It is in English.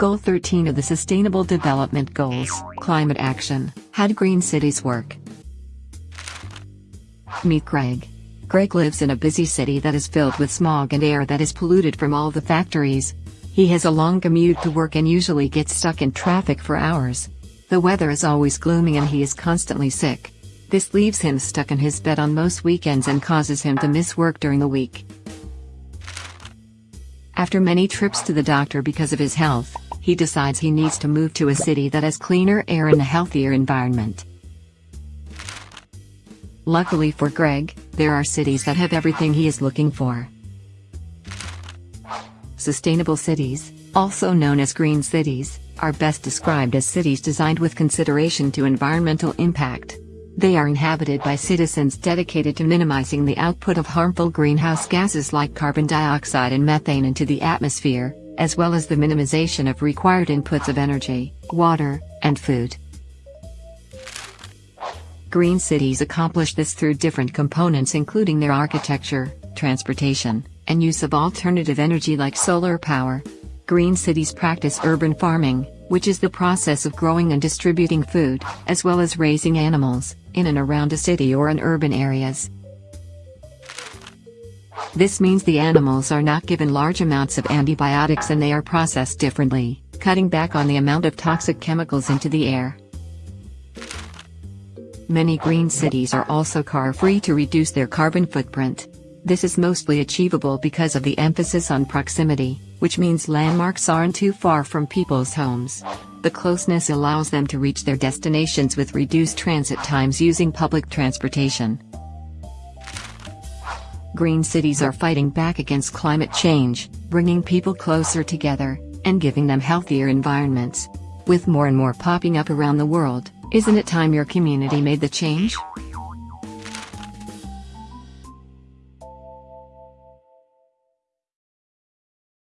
Goal 13 of the Sustainable Development Goals, Climate Action. How do green cities work? Meet Greg. Greg lives in a busy city that is filled with smog and air that is polluted from all the factories. He has a long commute to work and usually gets stuck in traffic for hours. The weather is always gloomy and he is constantly sick. This leaves him stuck in his bed on most weekends and causes him to miss work during the week. After many trips to the doctor because of his health, he decides he needs to move to a city that has cleaner air and a healthier environment. Luckily for Greg, there are cities that have everything he is looking for. Sustainable cities, also known as green cities, are best described as cities designed with consideration to environmental impact. They are inhabited by citizens dedicated to minimizing the output of harmful greenhouse gases like carbon dioxide and methane into the atmosphere, as well as the minimization of required inputs of energy, water, and food. Green cities accomplish this through different components including their architecture, transportation, and use of alternative energy like solar power. Green cities practice urban farming, which is the process of growing and distributing food, as well as raising animals, in and around a city or in urban areas. This means the animals are not given large amounts of antibiotics and they are processed differently, cutting back on the amount of toxic chemicals into the air. Many green cities are also car-free to reduce their carbon footprint. This is mostly achievable because of the emphasis on proximity which means landmarks aren't too far from people's homes. The closeness allows them to reach their destinations with reduced transit times using public transportation. Green cities are fighting back against climate change, bringing people closer together, and giving them healthier environments. With more and more popping up around the world, isn't it time your community made the change?